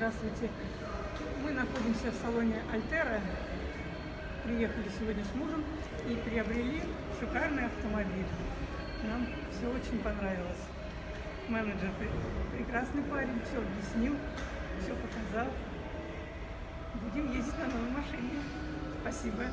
Здравствуйте. Мы находимся в салоне Альтера. Приехали сегодня с мужем и приобрели шикарный автомобиль. Нам все очень понравилось. Менеджер прекрасный парень, все объяснил, все показал. Будем ездить на новой машине. Спасибо.